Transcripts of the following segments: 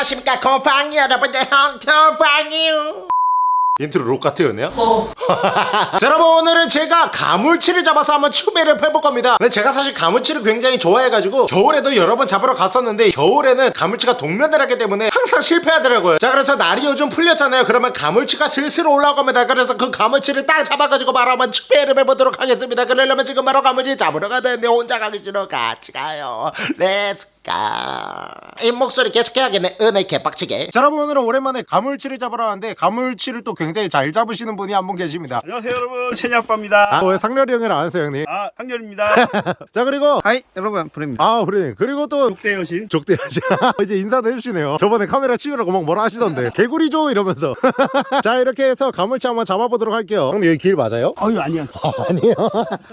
안녕하십니까 고팡 여러분들 헌터팡이요. 인트로 록 같아요 네요? 어. 자 여러분 오늘은 제가 가물치를 잡아서 한번 추배를 해볼 겁니다. 근데 제가 사실 가물치를 굉장히 좋아해가지고 겨울에도 여러 번 잡으러 갔었는데 겨울에는 가물치가 동면을 하기 때문에 항상 실패하더라고요. 자 그래서 날이 요즘 풀렸잖아요. 그러면 가물치가 슬슬 올라옵니다. 그래서 그 가물치를 딱 잡아가지고 바로 한번 추배를 해보도록 하겠습니다. 그러려면 지금 바로 가물치 잡으러 가야 되는데 혼자 가기 싫어. 같이 가요. Let's 이 목소리 계속 해야겠네. 은혜 개빡치게. 자 여러분 오늘은 오랜만에 가물치를 잡으러 왔는데 가물치를 또 굉장히 잘 잡으시는 분이 한 분 계십니다. 안녕하세요 여러분. 채니 아빠입니다. 아왜 상렬이 형이랑 안 하세요 형님? 아 상렬입니다. 자 그리고 hi 여러분. 브레입니다. 아 그래 그리고 또 족대 여신. 족대하시 이제 인사도 해주시네요. 저번에 카메라 치우라고 막 뭐라 하시던데. 개구리죠 이러면서. 자 이렇게 해서 가물치 한번 잡아보도록 할게요. 형님 여기 길 맞아요? 아유 아니야 아니요.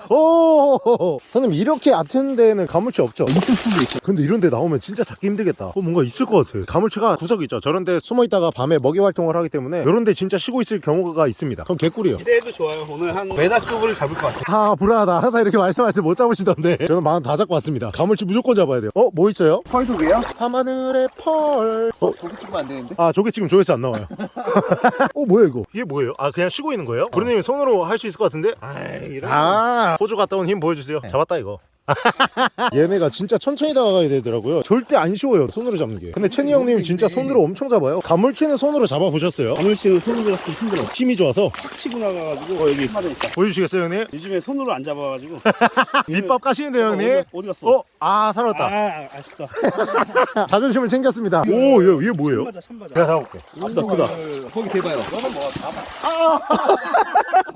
오 형님 이렇게 얕은 데는 가물치 없죠? 있을 수도 있어 근데 이런 데 나오면 진짜 잡기 힘들겠다. 어 뭔가 있을 것 같아. 가물치가 구석 있죠. 저런 데 숨어 있다가 밤에 먹이 활동을 하기 때문에 이런 데 진짜 쉬고 있을 경우가 있습니다. 그럼 개꿀이요. 기대해도 좋아요. 오늘 한 메다급을 잡을 것 같아요. 아 불안하다. 항상 이렇게 말씀하시면 못 잡으시던데. 저는 마음 다 잡고 왔습니다. 가물치 무조건 잡아야 돼요. 어? 뭐 있어요? 펄도게요? 밤하늘의 펄. 어? 저기 찍으면 안 되는데? 아 저게 지금 조회수 안 나와요. 어 뭐야 이거? 이게 뭐예요? 아 그냥 쉬고 있는 거예요? 브루님이 손으로 할 수 있을 것 같은데? 아이 이런 아. 호주 갔다 온 힘 보여주세요. 잡았다 이거 얘네가 진짜 천천히 다가가야 되더라고요. 절대 안 쉬워요 손으로 잡는 게. 근데 채니 형님 진짜 손으로 엄청 잡아요. 가물치는 손으로 잡아보셨어요? 가물치는 손으로 잡기 힘들어. 힘이 좋아서? 탁 치고 나가가지고 어 여기 맞아 있다. 보여주시겠어요 형님? 요즘에 손으로 안 잡아가지고. 밑밥 까시는데요 형님? 어디, 어디 갔어? 어? 아 살았다. 아 아쉽다. 자존심을 챙겼습니다. 오 얘, 얘 뭐예요? 참바자 참바자. 내가 잡아볼게. 크다 크다. 거기 대봐요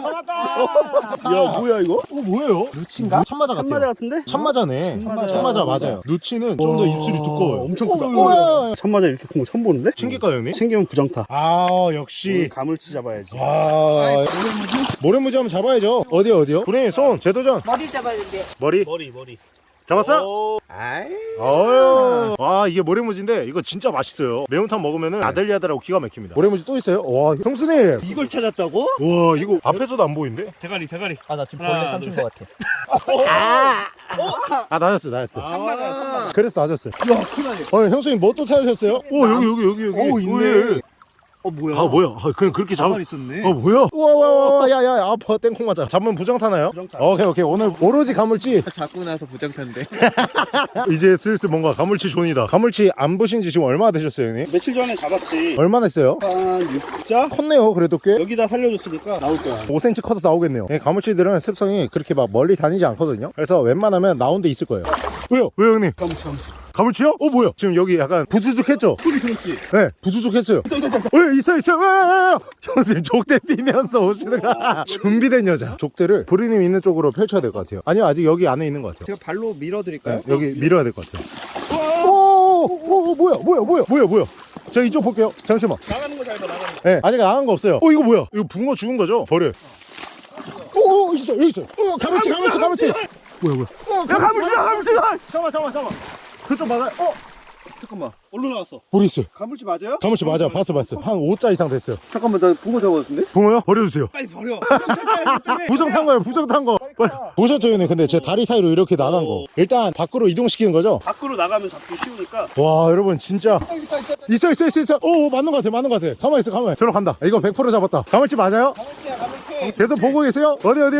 야 뭐야 이거? 어 뭐예요? 누치인가? 참마자 같아요. 참바자 같은데? 참마자네. 참마자. 참마자 맞아요. 누치는 좀 더 입술이 두꺼워요. 엄청 크다. 오야 참바자 이렇게 큰거 처음 보는데? 챙길까요 형님? 챙기면 부정타. 아 역시. 가물치 잡아야지. 아 모래무지? 한번 잡아야죠. 어디요 어디요? 브레인 손 재도전. 머리를 잡아야 되는데 머리? 머리 머리 잡았어? 오, 아이. 어휴. 와 이게 모래무지인데 이거 진짜 맛있어요. 매운탕 먹으면은 아들리아들하고 기가 막힙니다. 모래무지 또 있어요? 와 형수님! 이걸 찾았다고? 와 이거 앞에서도 안 보이는데? 대가리 대가리. 아 나 지금 하나, 벌레 삼킨 둘, 것 같아! 아 참바자 참바자 그랬어 낮았어 야 큰일나네 어 형수님 뭐 또 찾으셨어요? 오 여기 여기 여기 여기. 오 있네. 왜? 어 뭐야? 아 뭐야? 아, 그냥 그렇게 잡아 있었네. 어 뭐야? 우와와와 야야 아파. 땡콩 맞아. 잡으면 부정 타나요? 부정 타. 오케이 오케이. 오늘 오로지 가물치. 잡고 나서 부정 탄데 이제 슬슬 뭔가 가물치 존이다. 가물치 안 보신 지 지금 얼마나 되셨어요 형님? 며칠 전에 잡았지. 얼마나 했어요? 한 6자? 컸네요 그래도 꽤. 여기다 살려줬으니까 나올 거야. 5cm 커서 나오겠네요. 네, 가물치들은 습성이 그렇게 막 멀리 다니지 않거든요. 그래서 웬만하면 나온 데 있을 거예요. 왜요? 왜요 형님? 깜참 가물치요? 어 뭐야? 지금 여기 약간 부주죽했죠? 소리 들었지? 네 부주죽했어요. 어 있어 있어. 어, 형수님 족대 피면서 오시는 거. 준비된 여자. 족대를 부리님 있는 쪽으로 펼쳐야 될 것 같아요. 아니요 아직 여기 안에 있는 것 같아요. 제가 발로 밀어드릴까요? 네, 여기 밀어야 될 것 같아요. 오, 오, 오 뭐야 뭐야 뭐야 뭐야 뭐야. 저 이쪽 볼게요. 잠시만. 나가는 거 잘 봐 나가는 거 네, 아직 나간 거 없어요. 어 이거 뭐야? 이거 붕어 죽은 거죠? 버려 오, 오 있어 여기 있어 어 가물치 가물치 가물치. 뭐야 뭐야? 야 가물치다 가물치다 잠깐만 잠깐만 잠깐만 그쪽 맞아요 어? 잠깐만. 얼로 나왔어. 있어요 가물치 맞아요? 가물치 맞아. 봤어 봤어. 한 5자 이상 됐어요. 잠깐만 나 붕어 잡았는데? 붕어요? 버려주세요. 빨리 버려. 부정 탄 거예요 부정 탄거 보셨죠 형님? 근데 제 다리 사이로 이렇게 나간 거. 일단 밖으로 이동시키는 거죠? 밖으로 나가면 잡기 쉬우니까. 와 여러분 진짜. 있어 있어 있어 있어. 오 맞는 거 같아 맞는 거 같아 가만히 있어 가만히. 저로 간다. 이거 100% 잡았다. 가물치 맞아요? 가물치야 가물치. 계속 보고 계세요? 어디 어디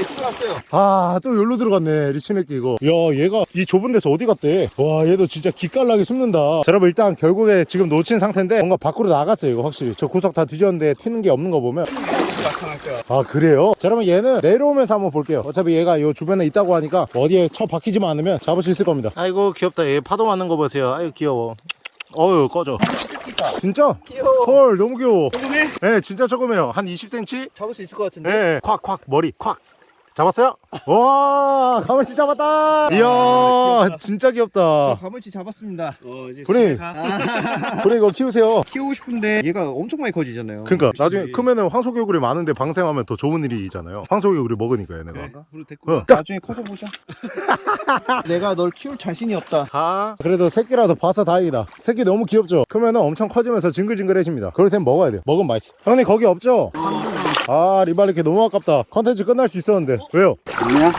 이제 들어갔어요. 아 또 여기로 들어갔네 리치네끼 이거. 야 얘가 이 좁은 데서 어디 갔대? 와 얘도 진짜 기깔나게 숨는다. 자 여러분 일단 결국에 지금 놓친 상태인데 뭔가 밖으로 나갔어요 이거 확실히. 저 구석 다 뒤졌는데 튀는 게 없는 거 보면. 거야 아 그래요? 자 그러면 얘는 내려오면서 한번 볼게요. 어차피 얘가 요 주변에 있다고 하니까 어디에 쳐 박히지만 않으면 잡을 수 있을 겁니다. 아이고 귀엽다. 얘 파도 맞는 거 보세요. 아이고 귀여워. 어휴 꺼져. 진짜? 귀여워. 헐 너무 귀여워. 조금해? 네 진짜 조금해요. 한 20cm? 잡을 수 있을 것 같은데? 네. 콱콱 머리 콱 잡았어요? 와 가물치 잡았다. 이야 진짜 귀엽다. 가물치 잡았습니다. 어 이제 브레인. 가. 그래 이거 키우세요. 키우고 싶은데 얘가 엄청 많이 커지잖아요. 그러니까. 나중에 크면은 황소개구리 많은데 방생하면 더 좋은 일이잖아요. 황소개구리 먹으니까 얘네가. 그래 어. 가. 나중에 커서 보자. 내가 널 키울 자신이 없다. 아 그래도 새끼라도 봐서 다행이다. 새끼 너무 귀엽죠? 크면은 엄청 커지면서 징글징글해집니다. 그럴 땐 먹어야 돼요. 먹으면 맛있어. 형님 거기 없죠? 아 리발리케 너무 아깝다. 컨텐츠 끝날 수 있었는데 왜요? 아니야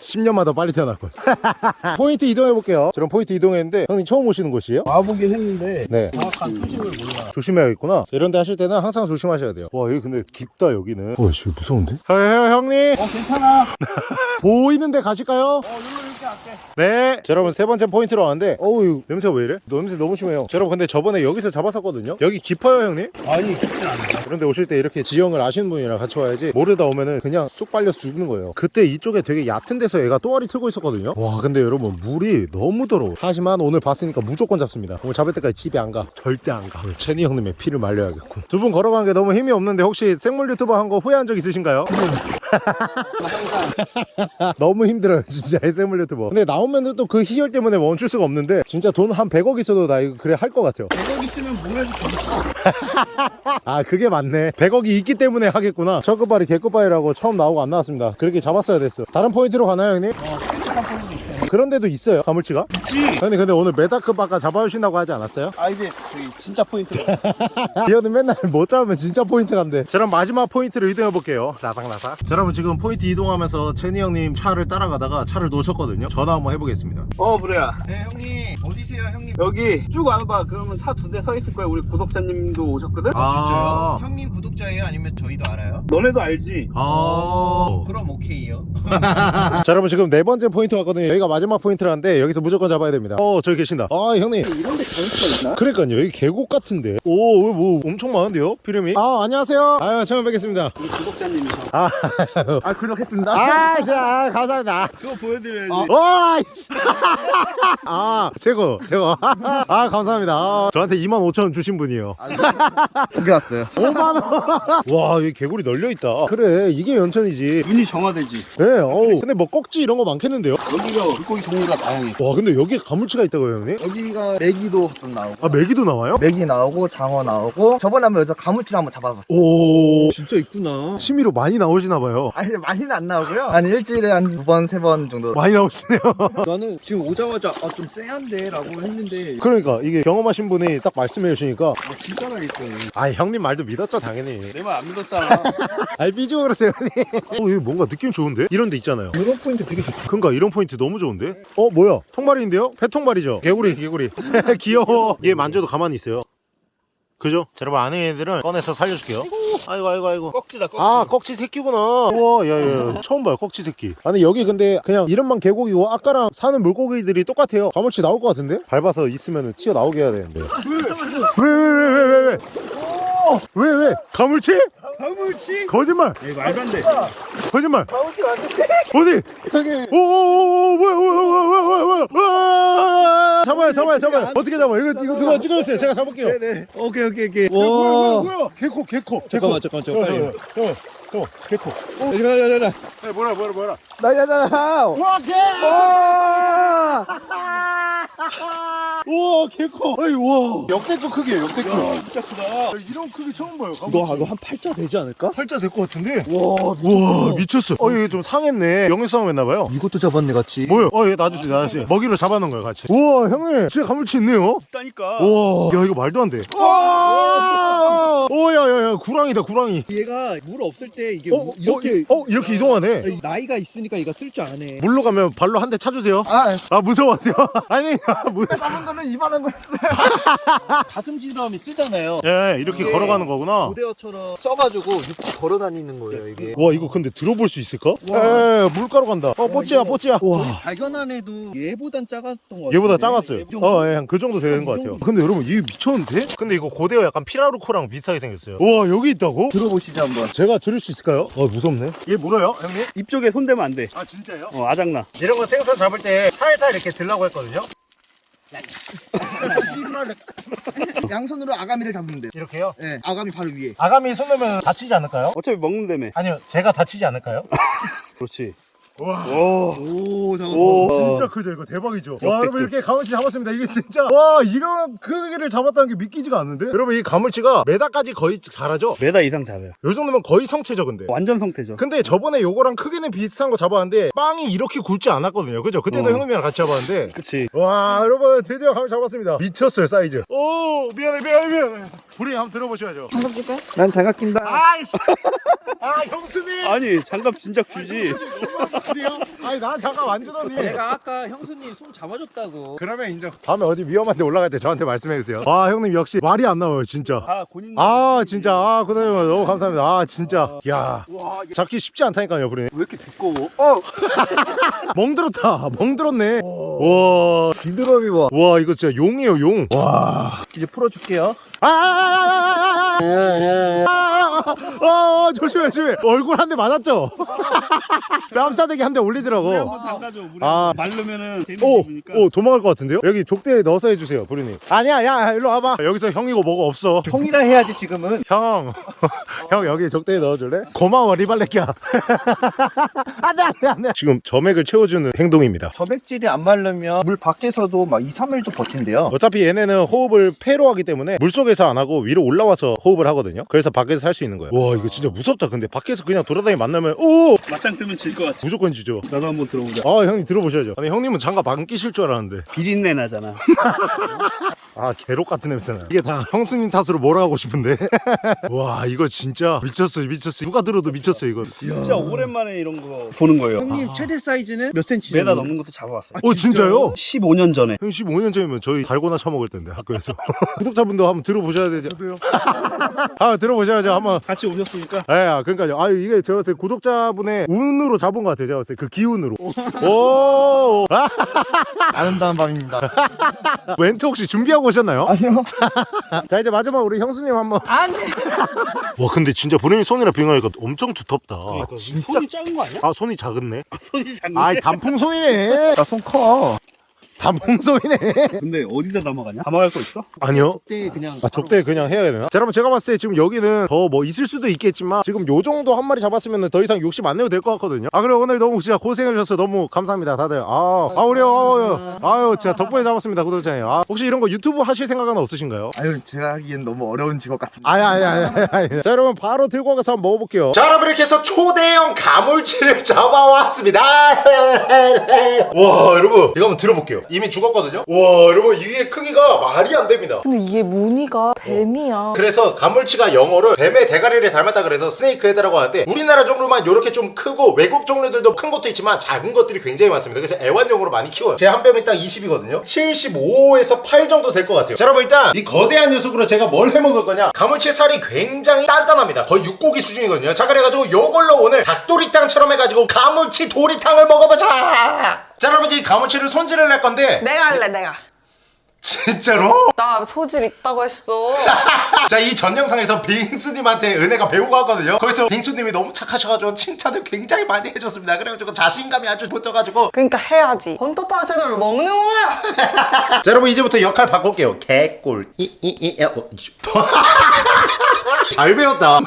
10년마다 빨리 태어났군 포인트 이동해볼게요 저런 포인트 이동했는데 형님 처음 오시는 곳이에요? 와보긴 했는데 네 정확한 표식을 몰라. 조심해야겠구나 이런 데 하실 때는 항상 조심하셔야 돼요 와 여기 근데 깊다 여기는 와씨 무서운데? 형, 형, 형님 어 괜찮아. 보이는 데 가실까요? 어 할게. 네. 자, 여러분 세 번째 포인트로 왔는데 어우 냄새가 왜 이래? 냄새 너무 심해요. 자, 여러분 근데 저번에 여기서 잡았었거든요. 여기 깊어요 형님? 아니 깊진 않아. 그런데 오실 때 이렇게 지형을 아시는 분이랑 같이 와야지 모르다 오면은 그냥 쑥 빨려서 죽는 거예요. 그때 이쪽에 되게 얕은 데서 얘가 또아리 틀고 있었거든요. 와 근데 여러분 물이 너무 더러워. 하지만 오늘 봤으니까 무조건 잡습니다. 오늘 잡을 때까지 집에 안 가. 절대 안 가. 오늘 체니 형님의 피를 말려야겠군. 두 분 걸어간 게 너무 힘이 없는데 혹시 생물 유튜버 한 거 후회한 적 있으신가요? 너무 힘들어요 진짜 SMR 유튜버 근데 나오면 또 그 희열 때문에 멈출 수가 없는데 진짜 돈 한 100억 있어도 나 이거 그래 할 것 같아요 100억 있으면 뭘 해도. 아 그게 맞네 100억이 있기 때문에 하겠구나 첫급발이 개급발이라고 처음 나오고 안 나왔습니다 그렇게 잡았어야 됐어 다른 포인트로 가나요 형님? 있어. 그런 데도 있어요 가물치가? 있지. 형님 근데 오늘 메다급 아까 잡아주신다고 하지 않았어요? 아 이제 저기 진짜 포인트로. 기어는 맨날 못 잡으면 진짜 포인트 간대 자 그럼 마지막 포인트로 이동해 볼게요 나삭나삭 자 여러분 지금 포인트 이동하면서 체니 형님 차를 따라가다가 차를 놓쳤거든요 전화 한번 해보겠습니다 어 그래야. 네 형님 어디세요 형님 여기 쭉 와봐. 그러면 차 두 대 서 있을 거야. 우리 구독자님도 오셨거든. 아. 진짜요? 형님 구독자예요 아니면 저희도 알아요? 너네도 알지. 아 그럼 오케이요 자 여러분 지금 네 번째 포인트 왔거든요 여기가 마지막 포인트라는데 여기서 무조건 잡아야 됩니다 어 저기 계신다 아 형님 이런데 가을 수가 있나? 그러니까요 여기 계곡 같은데 오 뭐 엄청 많은데요 피름이 아 안녕하세요 아유 처음 뵙겠습니다 우리 구독자님이셔. 아, 아 구독했습니다 아 진짜 아, 감사합니다 그거 보여드려야지. 와! 이씨. 아, 최고, 최고. 아, 감사합니다. 아, 저한테 2만 5천 원 주신 분이에요. 두개 왔어요 5만 원. 와, 여기 개구리 널려 있다. 그래, 이게 연천이지. 눈이 정화되지. 네, 어우. 근데 뭐 꼭지 이런 거 많겠는데요? 여기가 물고기 종류가 다양해. 와, 근데 여기에 가물치가 있다고요, 형님? 여기가 메기도 좀 나오고 아, 메기도 나와요? 메기 나오고 장어 나오고 저번에 한번 여기서 가물치를 한번 잡아봤어요 오, 진짜 있구나 취미로 많이 나오시나 봐요. 아니 많이는 안 나오고요 한 일주일에 한 두 번 세 번 정도 많이 나오시네요. 나는 지금 오자마자 아 좀 쎄한데 라고 했는데 그러니까 이게 경험하신 분이 딱 말씀해 주시니까 아 진짜라 했더니 아, 형님 말도 믿었죠, 당연히. 내 말 안 믿었잖아. 아이, 삐지고 그러세요, 형님. 어, 여기 뭔가 느낌 좋은데? 이런 데 있잖아요. 이런 포인트 되게 좋다 그니까 이런 포인트 너무 좋은데? 어 뭐야? 통발인데요? 회통발이죠. 개구리 개구리. 귀여워. 얘 만져도 가만히 있어요. 그죠? 자, 여러분 아는 애들은 꺼내서 살려줄게요. 아이고. 아이고 아이고 꺽지다 꺽지. 아 꺽치 새끼구나. 우와 야야 처음 봐요 꺽치 새끼. 아니 여기 근데 그냥 이름만 개고기고 아까랑 사는 물고기들이 똑같아요. 가물치 나올 것 같은데? 밟아서 있으면 튀어나오게 해야 되는데. 왜왜왜왜 왜왜 왜 왜? 가물치? 가물치. 거짓말. 에이 말도 안 돼. 거짓말. 가물치 맞는데? 어디? 여기. 오오오오 뭐야 뭐야 뭐야 뭐야 뭐야 잡아요 잡아요 잡아요. 어떻게 잡아요? 이거 이거 누가 찍어주세요? 제가 잡을게요. 네네. 오케이 오케이 오케이. 뭐야 뭐야 뭐야? 개코 개코 잠깐만, 잠깐만, 잠깐만, 잠깐만 잠깐만 개코 야야 야 야 야 뭐라 뭐라 뭐라 나 야나 와 개! 와 우와 개코 아이 와 역대급 크기예요 역대급 진짜 크다. 이런 크기 처음 봐요 이거 이거 한 팔자 되지 않을까? 팔자 될 것 같은데 와 우와 미쳤어 어 이게 좀 상했네 영양 싸움 했나 봐요 이것도 잡았네 같이 뭐요? 어, 얘 놔주세요, 놔주세요. 먹이로 잡아놓은 거예요, 같이. 우와, 형님, 진짜 가물치 있네요? 있다니까. 우와, 야, 이거 말도 안 돼. 와! 오, 야, 야, 야, 구랑이다, 구랑이. 얘가 물 없을 때 이게 어, 이렇게, 어, 이렇게 이동하네. 나이가 있으니까 얘가 쓸 줄 아네 물로 가면 발로 한 대 차주세요. 아 아, 무서워하세요? 아니, 물. 잡은 거는 이만한 거였어요 가슴지람이 쓰잖아요 예, 이렇게 걸어가는 거구나. 고대어처럼 써가지고 육지 걸어 다니는 거예요 이게 와, 이거 근데 들어볼 수 있을까? 에, 물가로 간다. 어, 뽀찌야, 이거- 뽀찌야. 와. 발견한 애도 얘보단 작았던 거 같아요 얘보다 작았어요. 어, 예, 한그 정도 되는 것 같아요. 근데 여러분, 이게 미쳤는데? 근데 이거 고대어 약간 피라루코랑 비슷하게 생겼어요. 와, 여기 있다고? 들어보시죠 한번 제가 들을 수 있을까요? 어, 무섭네. 얘 물어요, 형님? 입 쪽에 손 대면 안 돼. 아, 진짜요? 어 아작나. 이런 거 생선 잡을 때 살살 이렇게 들라고 했거든요. 양손으로 아가미를 돼요 이렇게요. 네 아가미 바로 위에 아가미 손 넣으면 다치지 않을까요? 어차피 먹는다며. 아니요, 제가 다치지 않을까요? 그렇지. 와. 오. 오. 진짜 크죠 이거. 대박이죠. 와 여러분 이렇게 가물치 잡았습니다. 이게 진짜. 와 이런 크기를 잡았다는 게 믿기지가 않는데? 여러분 이 가물치가 메다까지 거의 잘하죠? 메다 이상 잡아요. 요 정도면 거의 성체죠 근데. 완전 성태죠. 근데 저번에 요거랑 크기는 비슷한 거 잡았는데 빵이 이렇게 굵지 않았거든요. 그죠? 그때도 어. 형님이랑 같이 잡았는데. 그치. 와 여러분 드디어 감을 잡았습니다. 미쳤어요 사이즈. 오 미안해 미안해 미안해. 우리 한번 들어보셔야죠. 난 장갑 낀다. 아이씨. 아 형수님. 아니 장갑 진작 주지. 아니 나 잠깐 완전 언니 내가 아까 형수님 손 잡아줬다고. 그러면 인정. 다음에 어디 위험한데 올라갈 때 저한테 말씀해 주세요. 와 형님 역시 말이 안 나와요 진짜. 아 본인 아 진짜. 아 고생님 너무 감사합니다. 아 진짜. 야. 와, 이게 잡기 쉽지 않다니까요 브리 왜 이렇게 두꺼워? 어, 멍들었다. 멍들었네. 와. 비드럼이 봐. 와 이거 진짜 용이에요 용. 와. 이제 풀어줄게요. 아, 아, 아, 조심해, 조심해. 얼굴 한 대 맞았죠? 뺨싸대기 한 대 올리더라고. 아. 말르면은 오, 오, 도망갈 것 같은데요? 여기 족대에 넣어서 해주세요, 부리님. 아니야, 야, 일로 와봐. 여기서 형이고 뭐고 없어. 형이라 해야지 지금은. 형, 형 여기 족대에 넣어줄래? 고마워, 리발레끼야. 안 돼, 안 돼, 안 돼. 지금 점액을 채워주는 행동입니다. 점액질이 안 마르면 물 밖에서도 막 2, 3일도 버틴대요. 어차피 얘네는 호흡을 폐로 하기 때문에 물속에서 안 하고 위로 올라와서 호흡을 하거든요. 그래서 밖에서 살 수 있는 거예요. 와, 이거 진짜 무섭다. 근데 밖에서 그냥 돌아다니 만나면, 오! 맞짱 뜨면 질 것 같아. 무조건 지죠. 나도 한번 들어보자. 아 형님 들어보셔야죠. 아니 형님은 장갑 안 끼실 줄 알았는데. 비린내 나잖아. 아 개록 같은 냄새나 이게 다 형수님 탓으로 몰아가고 싶은데? 와 이거 진짜 미쳤어요 미쳤어요. 누가 들어도 미쳤어요 이거. 진짜 오랜만에 이런 거 보는 거예요. 형님 최대 사이즈는 몇 센치? 메다 정도? 넘는 것도 잡아왔어 어 진짜요? 15년 전에. 형 15년 전이면 저희 달고나 처먹을 텐데 학교에서. 구독자분도 한번 들어보셔야 되죠. 아 들어보셔야죠. 한번 같이 오셨으니까 예, 아, 그러니까요. 아, 이게 제가 봤을 때 구독자분의 운으로 잡은 것 같아요. 제가 봤을 때 그 기운으로. 오, 아, 아름다운 밤입니다. 멘트 혹시 준비하고 오셨나요? 아니요. 자, 이제 마지막 우리 형수님 한번. 안 돼. 와 근데 진짜 본인이 손이라 비교하니까 엄청 두텁다 그러니까 손이 작은 거 아니야? 아 손이 작았네 손이 작은데 아이 단풍 손이네 나 손 커. 단풍손이네 근데 어디다 담아가냐? 담아갈 거 있어? 아니요 그때 그냥 아 족대 그냥 해야 되나? 자 여러분 제가 봤을 때 지금 여기는 더 뭐 있을 수도 있겠지만 지금 요 정도 한 마리 잡았으면 더 이상 욕심 안 내도 될 것 같거든요 아 그래 오늘 너무 진짜 고생해 주셔서 너무 감사합니다 다들 아, 아 우리 아유, 아유 진짜 덕분에 잡았습니다 구독자님 아 혹시 이런 거 유튜브 하실 생각은 없으신가요? 아유 제가 하기엔 너무 어려운 직업 같습니다. 아니 아니 아니 아니, 아니. 자 여러분 바로 들고 가서 한번 먹어볼게요 자 여러분 이렇게 해서 초대형 가물치를 잡아왔습니다 와 여러분 이거 한번 들어볼게요 이미 죽었거든요? 와 여러분 이게 크기가 말이 안 됩니다. 근데 이게 무늬가 뱀이야. 그래서 가물치가 영어로 뱀의 대가리를 닮았다 그래서 스네이크 헤드라고 하는데 우리나라 종류만 이렇게 좀 크고 외국 종류들도 큰 것도 있지만 작은 것들이 굉장히 많습니다. 그래서 애완용으로 많이 키워요. 제 한 뱀이 딱 20이거든요. 75에서 8 정도 될 것 같아요. 자 여러분 일단 이 거대한 녀석으로 제가 뭘 해먹을 거냐? 가물치 살이 굉장히 단단합니다. 거의 육고기 수준이거든요. 자 그래가지고 요걸로 오늘 닭도리탕처럼 해가지고 가물치 도리탕을 먹어보자 자 여러분 이 가물치를 손질을 할 건데 내가 할래, 내가. 진짜로? 나 소질 있다고 했어. 자이 전 영상에서 빙수님한테 은혜가 배우고 왔거든요 거기서 빙수님이 너무 착하셔가지고 칭찬을 굉장히 많이 해줬습니다 그래가지고 자신감이 아주 붙어가지고 그러니까 해야지. 헌터빵 채널을 먹는 거야. 자 여러분 이제부터 역할 바꿀게요 개꿀 이이이 어, 잘 배웠다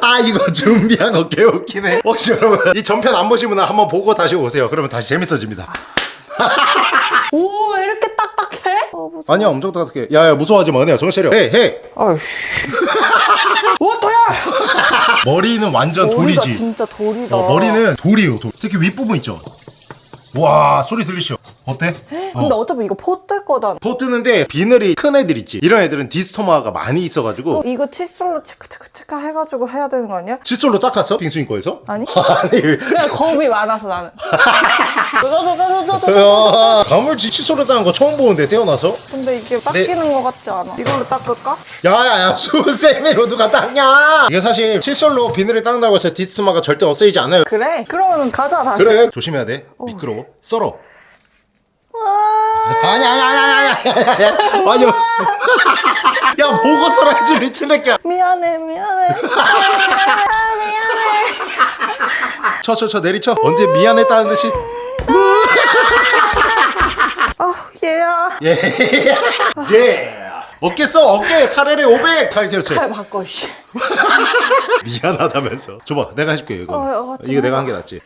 아 이거 준비한 거 개웃기네 혹시 여러분 이 전편 안 보신 분은 한번 보고 다시 오세요 그러면 다시 재밌어집니다 오, 왜 이렇게 딱딱해? 어, 무서워. 아니야 엄청 따뜻해 야야 무서워하지 마 은혜야 정신 차려 헤이 아이씨. 오, 또야! 머리는 완전 머리가 돌이지 진짜 돌이다. 어, 머리는 돌이에요 돌. 특히 윗부분 있죠 와 소리 들리시죠 어때? 근데 어 차피 이거 포뜰 거다. 포 뜨는데 비늘이 큰 애들 있지 이런 애들은 디스토마가 많이 있어가지고 어, 이거 칫솔로 치크치크치크 해가지고 해야 되는 거 아니야? 칫솔로 닦았어? 빙수인 거에서? 아니? 아니 그냥 겁이 많아서 나는. 야, 가물치 칫솔로 닦은 거 처음 보는데 태어나서? 근데 이게 닦이는 거 같지 않아? 이걸로 닦을까? 야야야 수세미로 누가 닦냐 이게 사실 칫솔로 비늘을 닦는다고 해서 디스토마가 절대 없어지지 않아요 그래. 그러면 가자 다시. 그래 조심해야 돼 미끄러워 썰어 아니 아니 아니 아니 아니 아니 아니 야 보고 썰어야지 미친 새끼야. 미안해 미안해. 미안해. 미안해. 쳐쳐 쳐 내리쳐. 언제 미안했다는 듯이. 아 얘야. 예. 어깨 써 어깨. 사례를 500칼 그렇지. 잘 바꿔 씨. 미안하다면서. 줘봐 내가 해줄게 이거. 어, 어, 좀 이거 내가 해봐. 한게 낫지.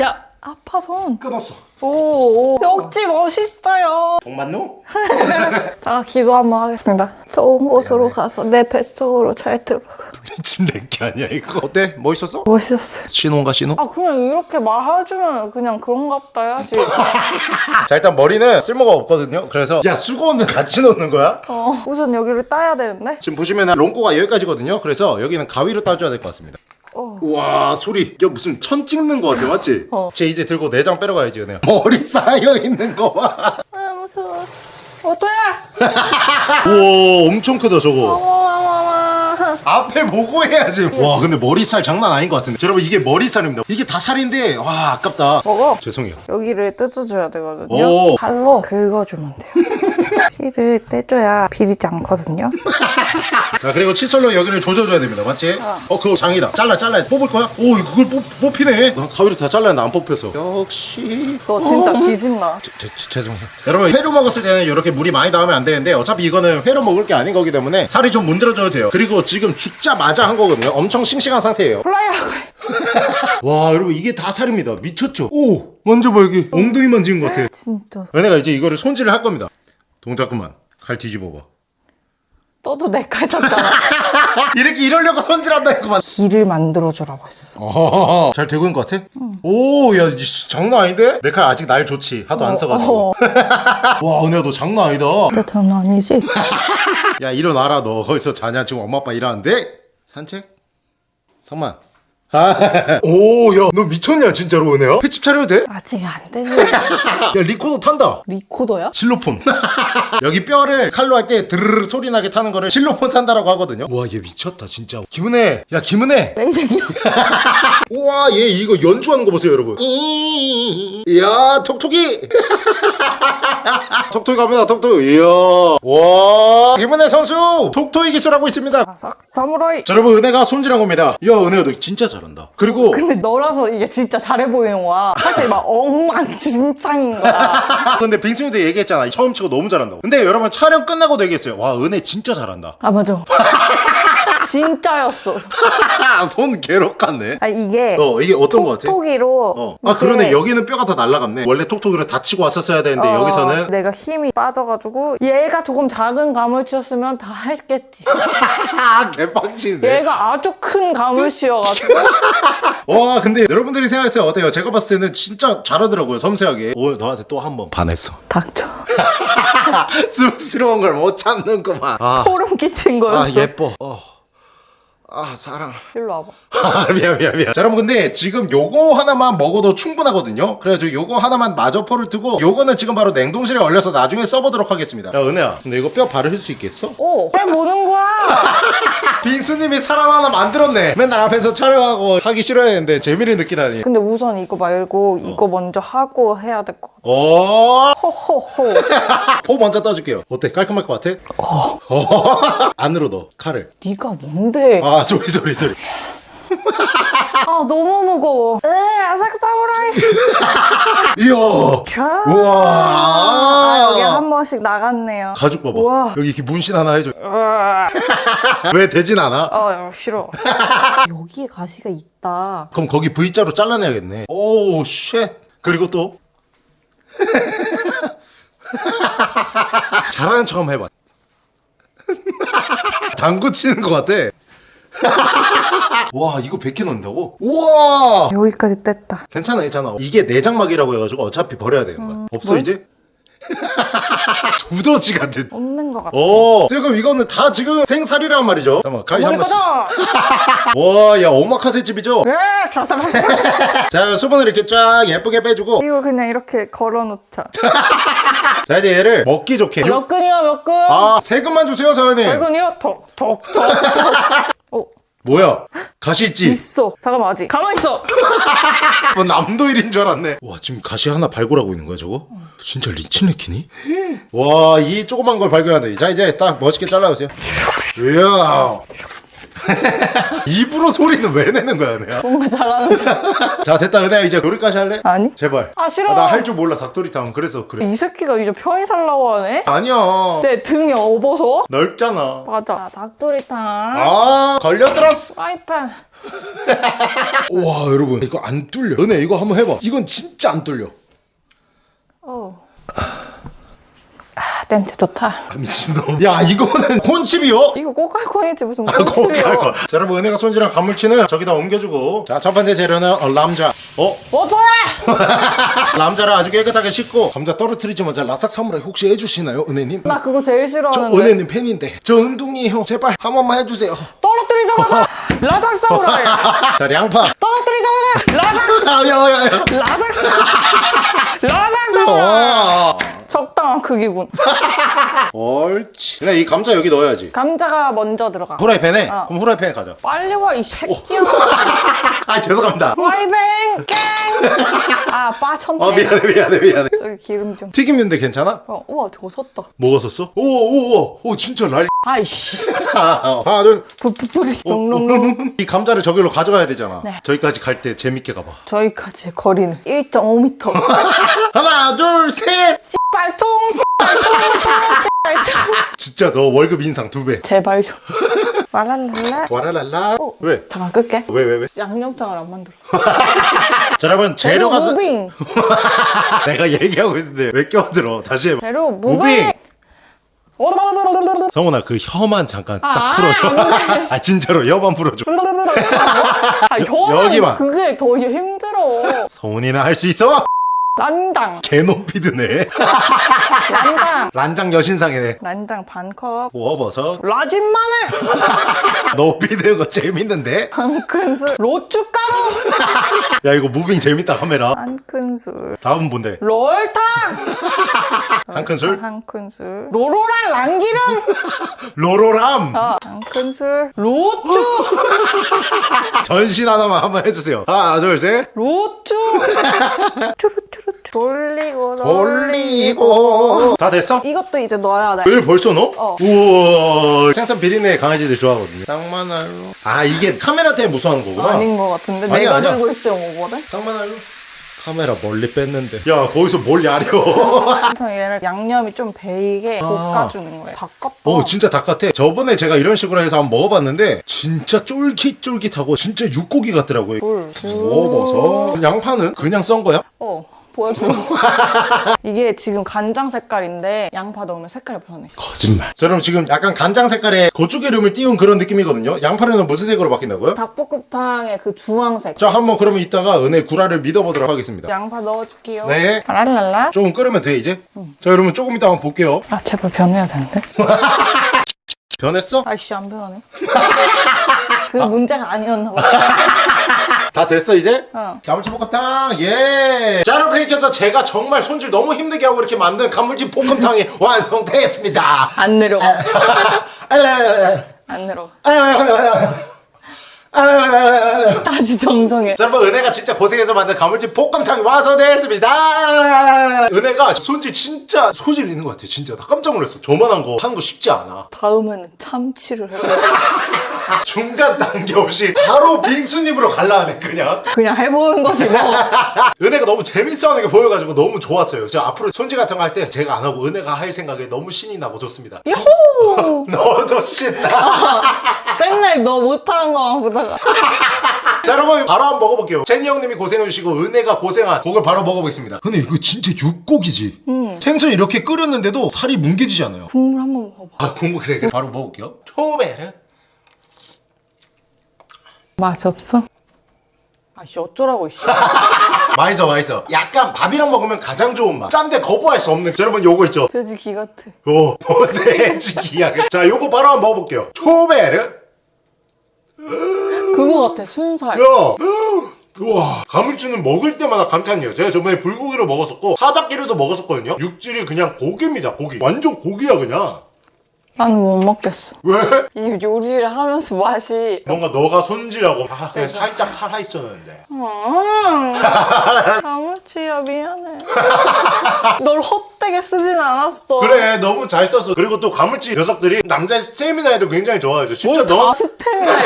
야 아파 손. 끊었어 오, 오. 역시 멋있어요. 동만누? 자 기도 한번 하겠습니다. 좋은 곳으로 가서 내 뱃속으로 잘 들어가. 미친 랭키 아니야 이거 어때? 멋있었어? 멋있었어요. 신혼가 신혼? 아 그냥 이렇게 말해주면 그냥 그런가 보다 해야지. 자 일단 머리는 쓸모가 없거든요 그래서 야 수건은 같이 넣는 거야? 어 우선 여기를 따야 되는데. 지금 보시면 롱코가 여기까지거든요 그래서 여기는 가위로 따줘야 될 것 같습니다 어. 와 소리 야 무슨 천 찍는 거 같아 맞지? 어. 쟤 이제 들고 내장 빼러 가야지 은혜야 머리 쌓여 있는 거봐 아 무서워. 어떠야? 우와 엄청 크다 저거 어머머머. 앞에 보고 해야지 와 근데 머리살 장난 아닌 것 같은데 여러분 이게 머리살입니다 이게 다 살인데 와 아깝다 먹어. 죄송해요 여기를 뜯어줘야 되거든요. 오. 칼로 긁어주면 돼요. 피를 떼줘야 비리지 않거든요. 자 그리고 칫솔로 여기를 조져줘야 됩니다. 맞지? 어, 그거 장이다. 잘라 잘라. 뽑을 거야? 오 그걸 뽑, 뽑히네. 난 가위로 다 잘랐는데 안 뽑혀서. 역시. 너 진짜 뒤집나. 제, 제, 죄송해요. 여러분 회로 먹었을 때는 이렇게 물이 많이 나오면 안 되는데 어차피 이거는 회로 먹을 게 아닌 거기 때문에 살이 좀 문드러져도 돼요. 그리고 지금 죽자마자 한 거거든요. 엄청 싱싱한 상태예요. 플라이라 그래. 와 여러분 이게 다 살입니다. 미쳤죠? 오 만져봐 여기. 엉덩이 만지는 것 같아. 진짜. 은혜가 이제 이거를 손질을 할 겁니다 동작 그만 칼 뒤집어봐 너도 내 칼 잡잖아. 이렇게 이러려고 손질한다 했구만 길을 만들어주라고 했어. 어허허. 잘 되고 있는 것 같아? 오, 야, 씨, 장난 아닌데? 내 칼 아직 날 좋지. 하도 안 써가지고. 어. 와, 은혜야, 너 장난 아니다. 내 장난 아니지? 야, 일어나라, 너. 거기서 자냐? 지금 엄마 아빠 일하는데? 산책? 상만. 아, 오, 야, 너 미쳤냐, 진짜로, 은혜야? 횟집 차려도 돼? 아직 안 되지. 야, 리코더 탄다. 리코더야? 실로폰. 여기 뼈를 칼로 할 때 드르르 소리 나게 타는 거를 실로폰 탄다라고 하거든요. 와, 얘 미쳤다, 진짜. 김은혜. 야, 김은혜. 맹생이야. 우와 얘 이거 연주하는 거 보세요 여러분 이야 톡톡이 톡톡이 갑니다 톡톡이 이야 와 김은혜 선수 톡톡이 기술하고 있습니다 바삭 사무라이. 자 여러분 은혜가 손질한 겁니다 야 은혜야 너 진짜 잘 한다 그리고 근데 너라서 이게 진짜 잘해 보이는 거야. 사실 막 엉망진창인 거야. 근데 빙순이도 얘기했잖아 처음 치고 너무 잘한다고 근데 여러분 촬영 끝나고도 얘기했어요 와 은혜 진짜 잘한다 아 맞아. 진짜였어. 손 괴롭 같네 아 이게 어 이게 어떤 거 같아? 톡톡이로. 어. 아 그러네 여기는 뼈가 다 날라갔네 원래 톡톡이로 다 치고 왔었어야 되는데 어, 여기서는 내가 힘이 빠져가지고 얘가 조금 작은 가물치였으면 다 했겠지. 아 개빡치네 얘가 아주 큰 가물치여가지고 와 근데 여러분들이 생각했어요 어때요? 제가 봤을 때는 진짜 잘하더라고요 섬세하게 오늘 너한테 또 한 번 반했어 닥쳐. 쑥스러운 걸 못 참는구만 아, 소름 끼친 거였어. 아 예뻐 어. 아 사랑. 일로 와봐. 아, 미안 미안 미안. 자 여러분 근데 지금 요거 하나만 먹어도 충분하거든요. 그래가지고 요거 하나만 마저 포를 두고 요거는 지금 바로 냉동실에 얼려서 나중에 써보도록 하겠습니다. 야 은혜야. 근데 이거 뼈 바르실 수 있겠어? 오, 왜 보는 거야? 빙수님이 사람 하나 만들었네. 맨날 앞에서 촬영하고 하기 싫어했는데 재미를 느끼다니. 근데 우선 이거 말고 이거 먼저 하고 해야 될 것 같아. 오 호호호. 포 먼저 떠줄게요. 어때? 깔끔할 것 같아? 어. 안으로 넣어. 칼을. 네가 뭔데? 아 소리 소리 소리 아 너무 무거워. 에 아삭 사무라이. 이야 자. 우와 아, 여기 한 번씩 나갔네요. 가죽 봐봐 우와. 여기 이렇게 문신 하나 해줘 으아. 왜 되진 않아? 아 싫어. 여기에 가시가 있다. 그럼 거기 V자로 잘라내야겠네 오쉣 그리고 또 잘하는 척 한번 해봐 당구 치는 것 같아 와 이거 100개 넣는다고? 우와 여기까지 뗐다. 괜찮아 괜찮아 이게 내장막이라고 해가지고 어차피 버려야 되는 거야 없어 뭘? 이제? 두더지 같은 없는 것 같아. 오 지금 이거는 다 지금 생살이란 말이죠 잠깐만 칼이 한 번씩 꺼져. 와야 오마카세 집이죠? 자 수분을 이렇게 쫙 예쁘게 빼주고 이거 그냥 이렇게 걸어놓자. 자 이제 얘를 먹기 좋게 몇 근이야 몇 근? 아 세금만 주세요 사장님? 톡톡톡톡. 어 뭐야 가시 있지? 있어. 잠깐만 아직. 가만 있어. 뭐 남도일인 줄 알았네 와 지금 가시 하나 발굴하고 있는 거야 저거? 진짜 리치네키니? 와 이 조그만 걸 발견한다 자 이제 딱 멋있게 잘라주세요 이야 입으로 소리는 왜 내는 거야 은혜야? 뭔가 잘하는 줄. 자 됐다 은혜야 이제 요리까지 할래? 아니? 제발 아 싫어. 나 할 줄 몰라 닭도리탕 그래서 그래 이 새끼가 이제 편히 살라고 하네? 아니야 내 등이 업어서? 넓잖아 맞아. 닭도리탕. 아 걸려들었어 프라이팬. 와 여러분 이거 안 뚫려 은혜 이거 한번 해봐 이건 진짜 안 뚫려 어. 아 냄새 좋다. 아, 미친놈 야 이거는 콘칩이요? 이거 꼬깔콘이지 무슨 아. 할 거. 자, 여러분 은혜가 손질한 간물치는 저기다 옮겨주고 자 첫 번째 재료는 어, 람자 어? 어서 람자를 아주 깨끗하게 씻고 감자 떨어뜨리지 마자 라삭 사무라이 혹시 해주시나요 은혜님? 나 그거 제일 저 싫어하는데. 은혜님 팬인데 저 은둥이에요 제발 한 번만 해주세요 떨어뜨리자마자 라삭사우라이 자 양파 떨어뜨리자마자 라삭 야야야 라삭 라삭사우라이 어. 적당한 크기군. 옳지. 근데 이 감자 여기 넣어야지. 감자가 먼저 들어가. 후라이팬에? 어. 그럼 후라이팬에 가자. 빨리 와 이 새끼야. 아 죄송합니다. 와이뱅 깽 아 빠쳤네 어 미안해 미안해 미안해. 저기 기름 좀. 튀김인데 괜찮아? 어, 우와 저거 섰다. 뭐가 썼어? 오오오 오, 진짜 날. 아이씨. 하나 둘. 부푸푸리 어, 롱롱롱. 이 감자를 저기로 가져가야 되잖아. 네. 저기까지 갈 때 재밌게 가봐. 저기까지 거리는 1.5m 하나 둘셋. 빨통 빨통 진짜 너 월급 인상 두배 제발 좀 와랄랄라 와라랄라 어. 왜? 잠깐 끌게 왜왜 왜? 양념장을 안 만들었어 자 여러분 재료가 다- moving 내가 얘기하고 있는데 왜 껴들어 다시 해봐 재료 moving! moving 성훈아 그 혀만 잠깐 딱 아, 풀어줘 안 돼. 아 진짜로 혀만 풀어줘 아, 혀는 여기만. 그게 더 힘들어. 성훈이는 할수 있어? 난장, 개 높이 드네 난장, 란장 여신상이네 난장 반 컵. 구워버섯 라진 마늘, 높이 드는 거 재밌는데? 한 큰술. 로추가루, 야 이거 moving 재밌다 카메라 한 큰술. 다음은 뭔데? 롤탕, 한 큰술? 한 큰술. 로로랑 랑기름, 로로람 어, 한 큰술. 로쭈, 전신 하나만 한번 해주세요 하나 둘셋 로쭈. 추루추루 돌리고 돌리고 다 됐어? 이것도 이제 넣어야 돼. 왜 벌써 넣어? 어. 우와 생선 비린내 강아지들 좋아하거든요 쌍만알로 아 이게 카메라 때문에 무서워하는 거구나 아닌 것 같은데 아니야, 내가 아니야. 들고 있을 때 오거든. 쌍만알로 카메라 멀리 뺐는데 야 거기서 뭘 야려 그래서 얘를 양념이 좀 배이게 아. 볶아주는 거예요. 닭 같다. 오 진짜 닭 같아 저번에 제가 이런 식으로 해서 한번 먹어봤는데 진짜 쫄깃쫄깃하고 진짜 육고기 같더라고요 물. 구워버섯 양파는 그냥 썬 거야? 어, 보여줘. 이게 지금 간장 색깔인데 양파 넣으면 색깔이 변해. 거짓말 자 그럼 지금 약간 간장 색깔에 고추기름을 띄운 그런 느낌이거든요 양파는 무슨 색으로 바뀐다고요? 닭볶음탕의 그 주황색. 자 한번 그러면 이따가 은혜 구라를 믿어보도록 하겠습니다 양파 넣어줄게요. 네 랄랄라. 조금 끓으면 돼 이제 자 여러분 조금 이따 한번 볼게요 아, 제발 변해야 되는데? 변했어? 아이씨, 안 변하네. 그 문제가 아니었나 봐. 다 됐어 이제? 어. 가물치 볶음탕 예! 자 여러분 이렇게 해서 제가 정말 손질 너무 힘들게 하고 이렇게 만든 가물치 볶음탕이 완성됐습니다 안 내려가. 자안 내려가. 여러분 다시 정정해. 은혜가 진짜 고생해서 만든 가물치 볶음탕이 완성됐습니다 은혜가 손질 진짜 소질 있는 것 같아 진짜 나 깜짝 놀랐어 저만한 거 하는 거 쉽지 않아 다음에는 참치를 해보자. 중간 단계 없이 바로 빙수님으로 갈라하네 그냥 그냥 해보는 거지 뭐. 은혜가 너무 재밌어 하는 게 보여가지고 너무 좋았어요. 저 앞으로 손질 같은 거 할 때 제가 안 하고 은혜가 할 생각에 너무 신이 나고 좋습니다. 야호! 너도 신나. 맨날 너 못하는 거만 보다가. 자 여러분 바로 한번 먹어볼게요. 제니 형님이 고생해주시고 은혜가 고생한 고걸 바로 먹어보겠습니다. 근데 이거 진짜 육고기지. 음. 생선 이렇게 끓였는데도 살이 뭉개지지 않아요. 국물 한번 먹어봐. 아 국물 그래 그래. 바로 먹을게요. 초베르. 맛 없어? 아씨 어쩌라고 씨. 맛있어 맛있어. 약간 밥이랑 먹으면 가장 좋은 맛. 짠데 거부할 수 없는. 자, 여러분 요거 있죠. 돼지 기 같아. 오, 돼지기야. 자, 요거 바로 한번 먹어볼게요. 초베르. 그거 같아 순살. 야! 우와 가물치는 먹을 때마다 감탄이에요 제가 저번에 불고기로 먹었었고 사닭기로도 먹었었거든요 육질이 그냥 고기입니다 고기 완전 고기야 그냥 나는 못 먹겠어. 왜? 이 요리를 하면서 맛이. 뭔가 너가 손질하고 아 그냥 그래서. 살짝 살아있었는데 음, 아무치야 미안해. 널헛 되게 쓰진 않았어. 그래 너무 잘 썼어. 그리고 또 가물치 녀석들이 남자의 스태미나에도 굉장히 좋아하죠. 진짜 너 스테미나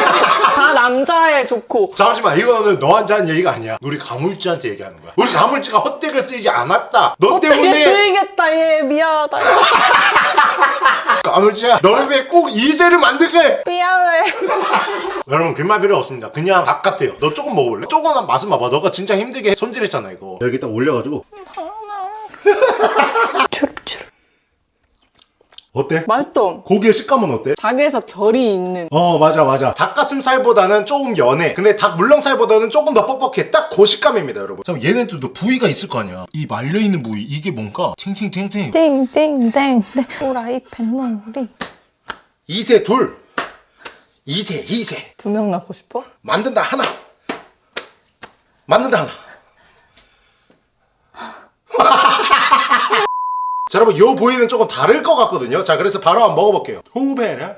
다 남자애 좋고. 잠시만 이거는 너한테 한 얘기가 아니야. 우리 가물치한테 얘기하는 거야. 우리 가물치가 헛되게 쓰이지 않았다. 너 헛되게 때문에 쓰이겠다. 얘 미안하다. 가물치야 너를 위해 꼭 이세를 만들게! 미안해. 여러분 뒷말 필요 없습니다. 그냥 닭 같아요. 너 조금 먹어볼래? 조금만 맛은 봐봐. 너가 진짜 힘들게 손질했잖아 이거. 여기 딱 올려가지고 추룩추룩. 어때? 맛있어. 고기의 식감은 어때? 닭에서 결이 있는. 어 맞아 맞아 닭가슴살보다는 조금 연해 근데 닭 물렁살보다는 조금 더 뻑뻑해 딱 그 식감입니다 여러분 자 얘네들도 부위가 있을 거 아니야 이 말려있는 부위 이게 뭔가 팅팅팅팅 띵띵땡땡 후라이팬 놀이. 이세 둘 2세 2세 두 명 낳고 싶어? 만든다 하나 만든다 하나 자 여러분 요 보이는 조금 다를 것 같거든요. 자 그래서 바로 한번 먹어볼게요. 후베라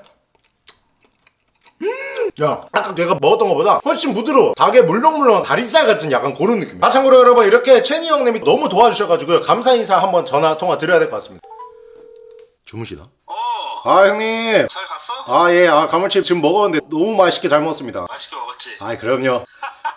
음! 야 아까 내가 먹었던 것보다 훨씬 부드러워. 닭의 물렁물렁한 다리살 같은 약간 그런 느낌. 아 참고로 여러분 이렇게 채니 형님이 너무 도와주셔가지고 감사 인사 한번 전화 통화 드려야 될 것 같습니다. 주무시나? 어, 아 형님. 잘 갔어? 아 예. 아 가물칩 지금 먹었는데 너무 맛있게 잘 먹었습니다. 맛있게 먹었지? 아 그럼요.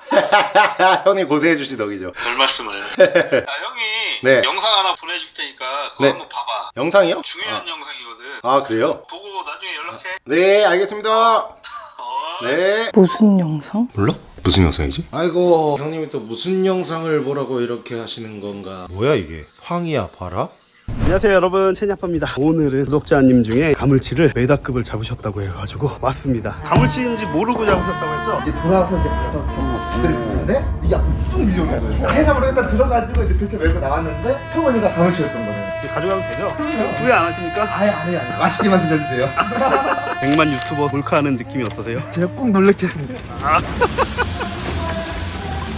형님 고생해 주신 덕이죠. 별 말씀을. 야, 형이 네. 영상 하나 보내줄 테니까 그거 네. 한번 봐봐. 영상이요? 중요한 영상이거든. 아, 아 그래요? 보고 나중에 연락해. 네 알겠습니다 어. 네 무슨 영상? 몰라? 무슨 영상이지? 아이고 형님이 또 무슨 영상을 보라고 이렇게 하시는 건가 뭐야 이게 황이야 봐라? 안녕하세요 여러분 채니아빠입니다 오늘은 구독자님 중에 가물치를 메다급을 잡으셨다고 해가지고 왔습니다 가물치인지 모르고 잡으셨다고 했죠? 이제 돌아와서 이제 가서 잡들 이 보는데 이게 앞으로 쑥 밀려오는 거예요. 해삼으로 일단 들어가지고 이제 들쳐 메고 나왔는데 할머니가 가물치였던 거예요. 이거 가져가도 되죠? 후회 안 하십니까? 아예 안 해요. 안 해요. 맛있게만 드셔주세요. 100만 유튜버 몰카하는 느낌이 어떠세요? 제가 꼭 놀래켰습니다.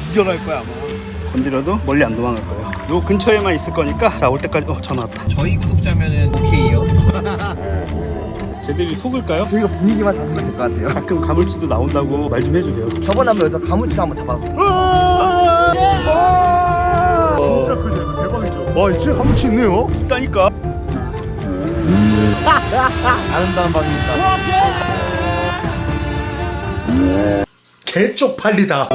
기절할 거야 아마 건드려도 멀리 안 도망갈 거예요 요 근처에만 있을 거니까 자 올 때까지 어 전화 왔다 저희 구독자면은 오케이요. 쟤들이 속을까요? 저희가 분위기만 잡으면 될 것 같아요. 가끔 가물치도 나온다고 말 좀 해주세요. 저번에 한번 여기서 가물치 한번 잡았고 진짜 크죠? 이거 대박이죠? 와 진짜 가물치 있네요. 있다니까. 아름다운 밤입니다. 개 쪽 팔리다